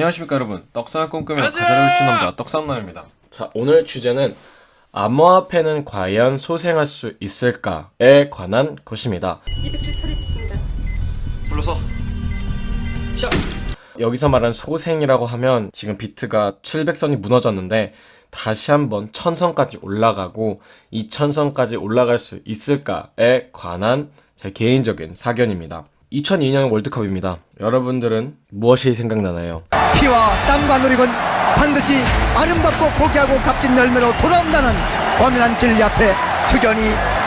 안녕하십니까 여러분. 떡상을 꿈꾸며 가사를 훔친 남자 떡상남입니다. 자 오늘 주제는 암호화폐는 과연 소생할 수 있을까에 관한 것입니다. 200줄 처리됐습니다. 불러서. 샷! 여기서 말하는 소생이라고 하면 지금 비트가 700선이 무너졌는데 다시 한번 1000선까지 올라가고 이 1000선까지 올라갈 수 있을까에 관한 제 개인적인 사견입니다 2002년 월드컵입니다 여러분들은 무엇이 생각나나요? 피와 땀과 노력은 반드시 아름답고 고귀하고 값진 열매로 돌아온다는 엄연한 진리 앞에 주견이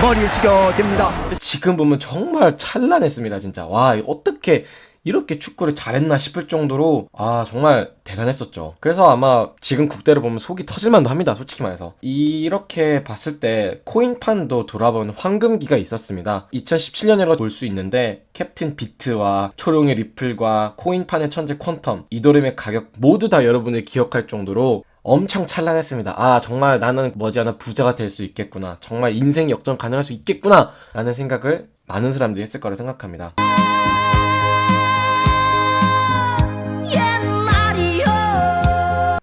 머리 숙여집니다. 지금 보면 정말 찬란했습니다 진짜 와 어떻게 이렇게 축구를 잘했나 싶을 정도로 아 정말 대단했었죠 그래서 아마 지금 국대를 보면 속이 터질만도 합니다 솔직히 말해서 이렇게 봤을 때 코인판도 돌아보는 황금기가 있었습니다 2017년이라고 볼수 있는데 캡틴 비트와 초룡의 리플과 코인판의 천재 퀀텀 이도림의 가격 모두 다 여러분이 기억할 정도로 엄청 찬란했습니다. 아 정말 나는 머지않아 부자가 될 수 있겠구나. 정말 인생 역전 가능할 수 있겠구나. 라는 생각을 많은 사람들이 했을 거라 생각합니다.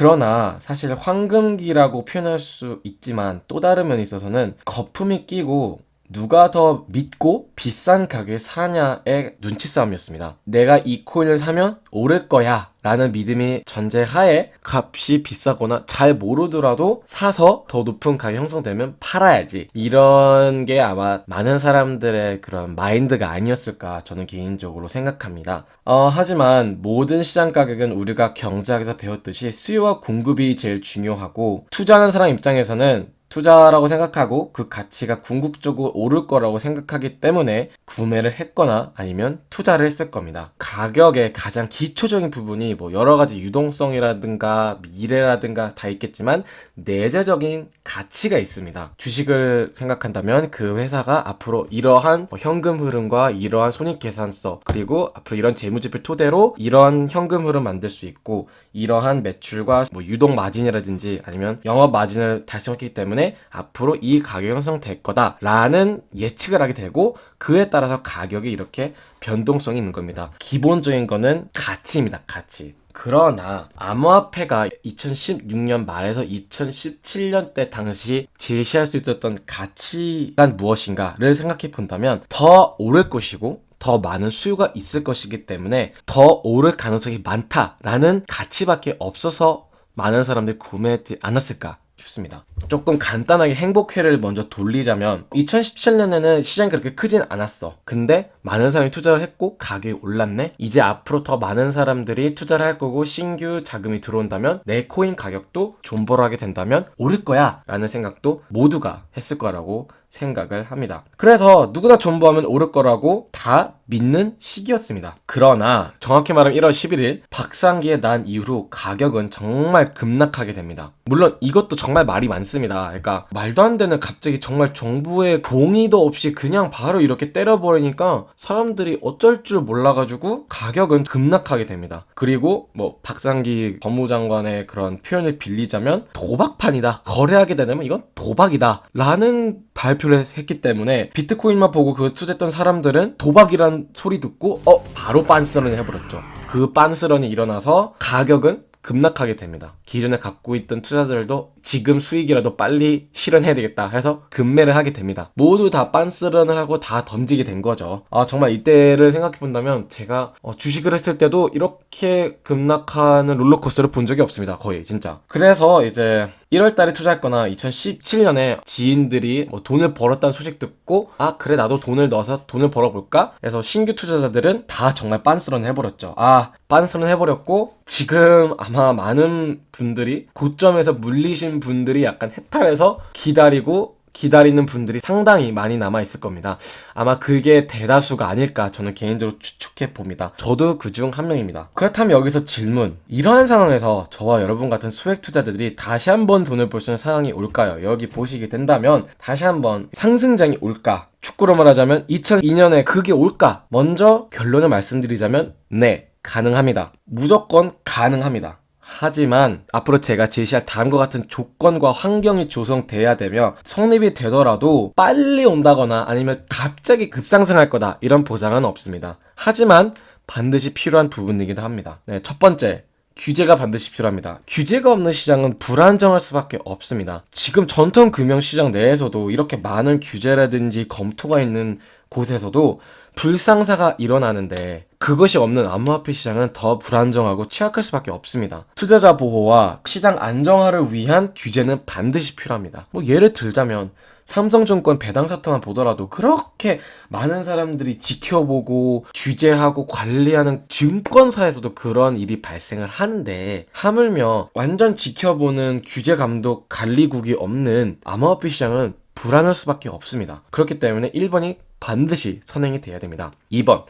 그러나 사실 황금기라고 표현할 수 있지만 또 다른 면에 있어서는 거품이 끼고 누가 더 믿고 비싼 가격에 사냐의 눈치 싸움이었습니다. 내가 이 코인을 사면 오를 거야 라는 믿음이 전제하에 값이 비싸거나 잘 모르더라도 사서 더 높은 가격이 형성되면 팔아야지 이런 게 아마 많은 사람들의 그런 마인드가 아니었을까 저는 개인적으로 생각합니다 어, 하지만 모든 시장 가격은 우리가 경제학에서 배웠듯이 수요와 공급이 제일 중요하고 투자하는 사람 입장에서는 투자라고 생각하고 그 가치가 궁극적으로 오를 거라고 생각하기 때문에 구매를 했거나 아니면 투자를 했을 겁니다. 가격의 가장 기초적인 부분이 뭐 여러 가지 유동성이라든가 미래라든가 다 있겠지만 내재적인 가치가 있습니다. 주식을 생각한다면 그 회사가 앞으로 이러한 뭐 현금 흐름과 이러한 손익 계산서 그리고 앞으로 이런 재무지표 토대로 이러한 현금 흐름 만들 수 있고 이러한 매출과 뭐 유동 마진이라든지 아니면 영업 마진을 달성했기 때문에 앞으로 이 가격이 형성될 거다 라는 예측을 하게 되고 그에 따라서 가격이 이렇게 변동성이 있는 겁니다. 기본적인 거는 가치입니다. 가치. 그러나 암호화폐가 2016년 말에서 2017년 때 당시 제시할 수 있었던 가치가 무엇인가를 생각해 본다면 더 오를 것이고 더 많은 수요가 있을 것이기 때문에 더 오를 가능성이 많다라는 가치밖에 없어서 많은 사람들이 구매했지 않았을까 싶습니다. 조금 간단하게 행복회를 먼저 돌리자면 2017년에는 시장이 그렇게 크진 않았어. 근데 많은 사람이 투자를 했고 가격이 올랐네? 이제 앞으로 더 많은 사람들이 투자를 할 거고 신규 자금이 들어온다면 내 코인 가격도 존버하게 된다면 오를 거야 라는 생각도 모두가 했을 거라고 생각을 합니다. 그래서 누구나 존버하면 오를 거라고 다 믿는 시기였습니다. 그러나 정확히 말하면 1월 11일 박상기에 난 이후로 가격은 정말 급락하게 됩니다. 물론 이것도 정말 말이 많습니다. 그러니까 말도 안 되는 갑자기 정말 정부의 동의도 없이 그냥 바로 이렇게 때려버리니까 사람들이 어쩔 줄 몰라가지고 가격은 급락하게 됩니다. 그리고 뭐 박상기 법무장관의 그런 표현을 빌리자면 도박판이다. 거래하게 되면 이건 도박이다. 라는 발표 를 했기 때문에 비트코인만 보고 그 투자했던 사람들은 도박이란 소리 듣고 어 바로 빤스런을 해버렸죠. 그 빤스런이 일어나서 가격은 급락하게 됩니다. 기존에 갖고 있던 투자자들도 지금 수익이라도 빨리 실현해야 되겠다 해서 급매를 하게 됩니다. 모두 다 빤스런을 하고 다 던지게 된 거죠. 아 정말 이때를 생각해 본다면 제가 어, 주식을 했을 때도 이렇게 급락하는 롤러코스터를 본 적이 없습니다. 거의 진짜. 그래서 이제 1월 달에 투자했거나 2017년에 지인들이 뭐 돈을 벌었다는 소식 듣고 아 그래 나도 돈을 넣어서 돈을 벌어볼까? 해서 신규 투자자들은 다 정말 빤스런 해버렸죠. 아 빤스런 해버렸고 지금 아마 많은 분들이 고점에서 물리신 분들이 약간 해탈해서 기다리고 기다리는 분들이 상당히 많이 남아 있을 겁니다. 아마 그게 대다수가 아닐까 저는 개인적으로 추측해 봅니다. 저도 그 중 한 명입니다. 그렇다면 여기서 질문. 이러한 상황에서 저와 여러분 같은 소액 투자자들이 다시 한번 돈을 벌 수 있는 상황이 올까요? 여기 보시게 된다면 다시 한번 상승장이 올까? 축구로 말하자면 2002년에 그게 올까? 먼저 결론을 말씀드리자면 네, 가능합니다. 무조건 가능합니다. 하지만 앞으로 제가 제시할 다음과 같은 조건과 환경이 조성돼야 되며 성립이 되더라도 빨리 온다거나 아니면 갑자기 급상승할 거다 이런 보장은 없습니다. 하지만 반드시 필요한 부분이기도 합니다. 네, 첫 번째 규제가 반드시 필요합니다. 규제가 없는 시장은 불안정할 수밖에 없습니다. 지금 전통 금융 시장 내에서도 이렇게 많은 규제라든지 검토가 있는 곳에서도 불상사가 일어나는데 그것이 없는 암호화폐 시장은 더 불안정하고 취약할 수밖에 없습니다. 투자자 보호와 시장 안정화를 위한 규제는 반드시 필요합니다. 뭐 예를 들자면 삼성증권 배당 사태만 보더라도 그렇게 많은 사람들이 지켜보고 규제하고 관리하는 증권사에서도 그런 일이 발생을 하는데 하물며 완전 지켜보는 규제 감독 관리국이 없는 암호화폐 시장은 불안할 수밖에 없습니다. 그렇기 때문에 1번이 반드시 선행이 돼야 됩니다. 2번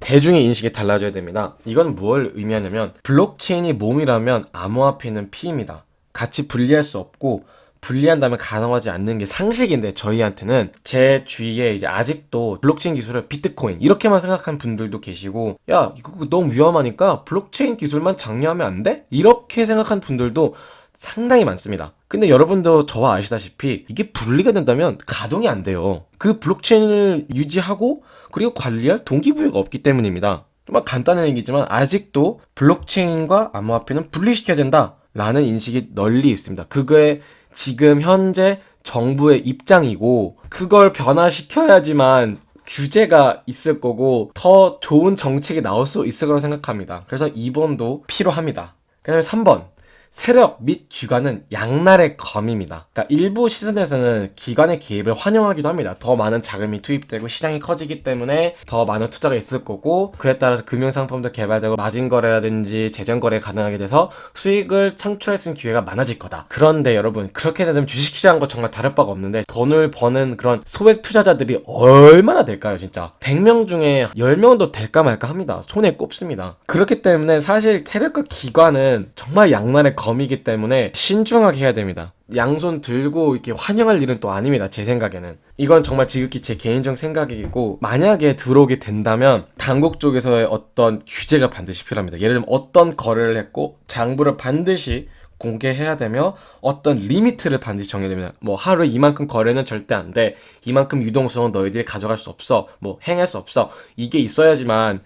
대중의 인식이 달라져야 됩니다. 이건 무엇을 의미하냐면 블록체인이 몸이라면 암호화폐는 피입니다. 같이 분리할 수 없고 분리한다면 가능하지 않는 게 상식인데 저희한테는 제 주위에 이제 아직도 블록체인 기술을 비트코인 이렇게만 생각하는 분들도 계시고 야 이거 너무 위험하니까 블록체인 기술만 장려하면 안 돼? 이렇게 생각하는 분들도 상당히 많습니다. 근데 여러분도 저와 아시다시피 이게 분리가 된다면 가동이 안 돼요. 그 블록체인을 유지하고 그리고 관리할 동기부여가 없기 때문입니다. 정말 간단한 얘기지만 아직도 블록체인과 암호화폐는 분리시켜야 된다 라는 인식이 널리 있습니다. 그거에 지금 현재 정부의 입장이고 그걸 변화시켜야지만 규제가 있을 거고 더 좋은 정책이 나올 수 있을 거라고 생각합니다. 그래서 2번도 필요합니다. 그다음에 3번 세력 및 기관은 양날의 검입니다. 그러니까 일부 시즌에서는 기관의 개입을 환영하기도 합니다. 더 많은 자금이 투입되고 시장이 커지기 때문에 더 많은 투자가 있을 거고 그에 따라서 금융상품도 개발되고 마진거래라든지 재정거래 가능하게 돼서 수익을 창출할 수 있는 기회가 많아질 거다. 그런데 여러분 그렇게 되면 주식시장과 정말 다를 바가 없는데 돈을 버는 그런 소액 투자자들이 얼마나 될까요 진짜 100명 중에 10명도 될까 말까 합니다. 손에 꼽습니다. 그렇기 때문에 사실 세력과 기관은 정말 양날의 검이기 때문에 신중하게 해야 됩니다. 양손 들고 이렇게 환영할 일은 또 아닙니다. 제 생각에는. 이건 정말 지극히 제 개인적 생각이고 만약에 들어오게 된다면 당국 쪽에서의 어떤 규제가 반드시 필요합니다. 예를 들면 어떤 거래를 했고 장부를 반드시 공개해야 되며 어떤 리미트를 반드시 정해야 됩니다. 뭐 하루에 이만큼 거래는 절대 안 돼. 이만큼 유동성은 너희들이 가져갈 수 없어. 뭐 행할 수 없어. 이게 있어야지만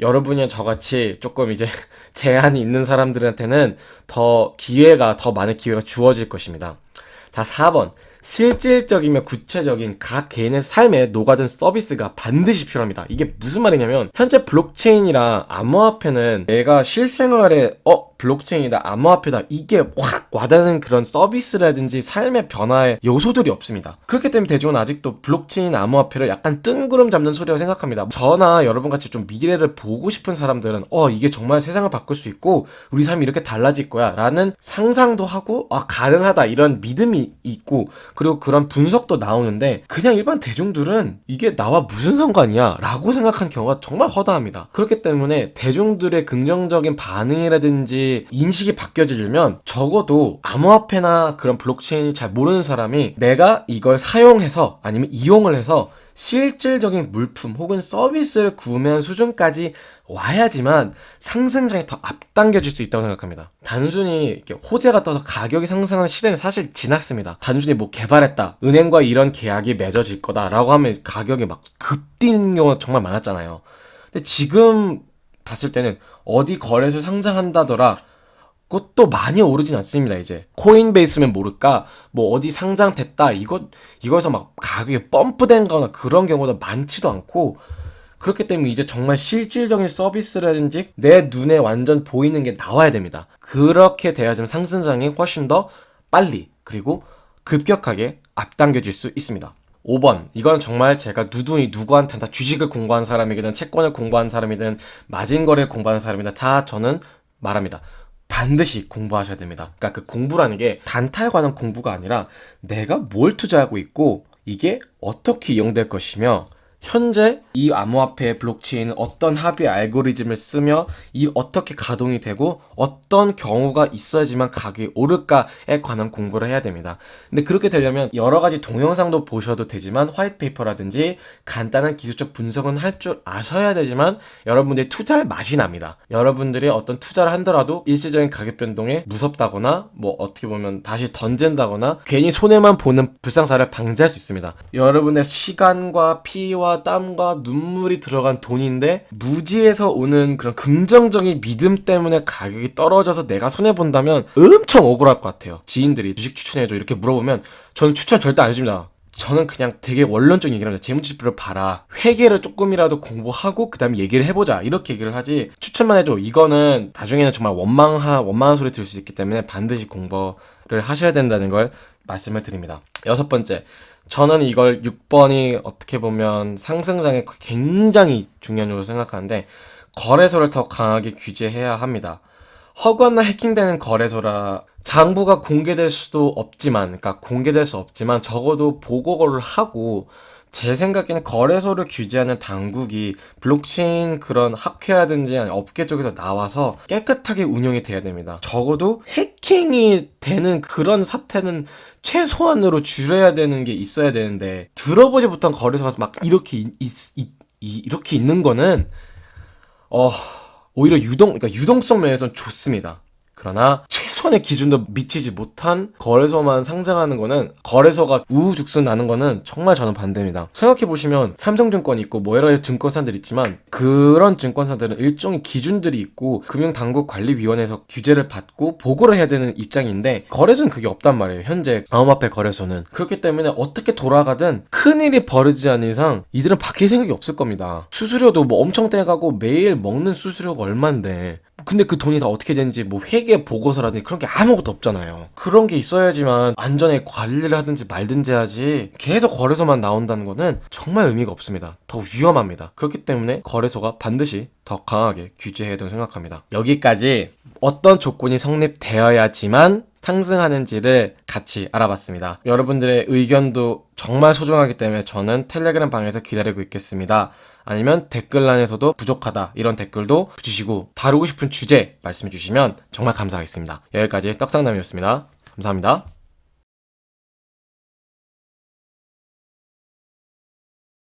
여러분이 저같이 조금 이제 제한이 있는 사람들한테는 더 기회가 더 많은 기회가 주어질 것입니다. 자, 4번. 실질적이며 구체적인 각 개인의 삶에 녹아든 서비스가 반드시 필요합니다. 이게 무슨 말이냐면 현재 블록체인이랑 암호화폐는 내가 실생활에 어 블록체인이다 암호화폐다 이게 확 와닿는 그런 서비스라든지 삶의 변화의 요소들이 없습니다. 그렇기 때문에 대중은 아직도 블록체인 암호화폐를 약간 뜬구름 잡는 소리라고 생각합니다. 저나 여러분 같이 좀 미래를 보고 싶은 사람들은 어 이게 정말 세상을 바꿀 수 있고 우리 삶이 이렇게 달라질 거야 라는 상상도 하고 아 가능하다 이런 믿음이 있고 그리고 그런 분석도 나오는데 그냥 일반 대중들은 이게 나와 무슨 상관이야 라고 생각한 경우가 정말 허다합니다. 그렇기 때문에 대중들의 긍정적인 반응이라든지 인식이 바뀌어지려면 적어도 암호화폐나 그런 블록체인 잘 모르는 사람이 내가 이걸 사용해서 아니면 이용을 해서 실질적인 물품 혹은 서비스를 구매한 수준까지 와야지만 상승장이 더 앞당겨질 수 있다고 생각합니다. 단순히 이렇게 호재가 떠서 가격이 상승하는 시대는 사실 지났습니다. 단순히 뭐 개발했다, 은행과 이런 계약이 맺어질 거다라고 하면 가격이 막 급뛰는 경우가 정말 많았잖아요. 근데 지금 봤을 때는 어디 거래소 상장한다더라 그것도 많이 오르진 않습니다, 이제. 코인베이스면 모를까, 뭐 어디 상장됐다, 이것, 이거에서 막 가격이 펌프된 거나 그런 경우도 많지도 않고, 그렇기 때문에 이제 정말 실질적인 서비스라든지 내 눈에 완전 보이는 게 나와야 됩니다. 그렇게 돼야지만 상승장이 훨씬 더 빨리, 그리고 급격하게 앞당겨질 수 있습니다. 5번. 이건 정말 제가 누누이 누구한테 다 주식을 공부한 사람이든 채권을 공부한 사람이든 마진거래를 공부한 사람이든 다 저는 말합니다. 반드시 공부하셔야 됩니다. 그러니까 그 공부라는 게 단타에 관한 공부가 아니라 내가 뭘 투자하고 있고 이게 어떻게 이용될 것이며 현재 이 암호화폐 블록체인은 어떤 합의 알고리즘을 쓰며 이 어떻게 가동이 되고 어떤 경우가 있어야지만 가격이 오를까에 관한 공부를 해야 됩니다. 근데 그렇게 되려면 여러 가지 동영상도 보셔도 되지만 화이트페이퍼라든지 간단한 기술적 분석은 할 줄 아셔야 되지만 여러분들이 투자할 맛이 납니다. 여러분들이 어떤 투자를 한더라도 일시적인 가격 변동에 무섭다거나 뭐 어떻게 보면 다시 던진다거나 괜히 손해만 보는 불상사를 방지할 수 있습니다. 여러분의 시간과 피와 땀과 눈물이 들어간 돈인데 무지에서 오는 그런 긍정적인 믿음 때문에 가격이 떨어져서 내가 손해 본다면 엄청 억울할 것 같아요. 지인들이 주식 추천해줘 이렇게 물어보면 저는 추천 절대 안 해줍니다. 저는 그냥 되게 원론적인 얘기를 합니다. 재무지표를 봐라. 회계를 조금이라도 공부하고 그 다음에 얘기를 해보자. 이렇게 얘기를 하지. 추천만 해줘. 이거는 나중에는 정말 원망하, 원망한 소리 들을 수 있기 때문에 반드시 공부를 하셔야 된다는 걸 말씀을 드립니다. 여섯 번째. 저는 이걸 6번이 어떻게 보면 상승장에 굉장히 중요한 요소 생각하는데 거래소를 더 강하게 규제해야 합니다. 허가나 해킹되는 거래소라 장부가 공개될 수도 없지만, 그러니까 공개될 수 없지만 적어도 보고를 하고 제 생각에는 거래소를 규제하는 당국이 블록체인 그런 학회라든지 업계 쪽에서 나와서 깨끗하게 운영이 돼야 됩니다. 적어도 해킹이 되는 그런 사태는 최소한으로 줄여야 되는 게 있어야 되는데 들어보지 못한 거래소 가서 막 이렇게 있, 있- 있- 이- 이렇게 있는 거는 어 오히려 유동 그러니까 유동성 면에서는 좋습니다. 그러나 최소한의 기준도 미치지 못한 거래소만 상장하는 거는 거래소가 우후죽순 나는 거는 정말 저는 반대입니다. 생각해 보시면 삼성증권 있고 뭐 여러 증권사들 있지만 그런 증권사들은 일종의 기준들이 있고 금융당국관리위원회에서 규제를 받고 보고를 해야 되는 입장인데 거래소는 그게 없단 말이에요. 현재 암호화폐 거래소는 그렇기 때문에 어떻게 돌아가든 큰 일이 벌어지지 않는 이상 이들은 바뀔 생각이 없을 겁니다. 수수료도 뭐 엄청 떼가고 매일 먹는 수수료가 얼만데 근데 그 돈이 다 어떻게 되는지 뭐 회계 보고서라든지 그런 게 아무것도 없잖아요. 그런 게 있어야지만 안전에 관리를 하든지 말든지 하지 계속 거래소만 나온다는 거는 정말 의미가 없습니다. 더 위험합니다. 그렇기 때문에 거래소가 반드시 더 강하게 규제해야 된다고 생각합니다. 여기까지 어떤 조건이 성립되어야지만 상승하는지를 같이 알아봤습니다. 여러분들의 의견도 정말 소중하기 때문에 저는 텔레그램 방에서 기다리고 있겠습니다. 아니면 댓글란에서도 부족하다 이런 댓글도 주시고 다루고 싶은 주제 말씀해 주시면 정말 감사하겠습니다. 여기까지 떡상남이었습니다. 감사합니다.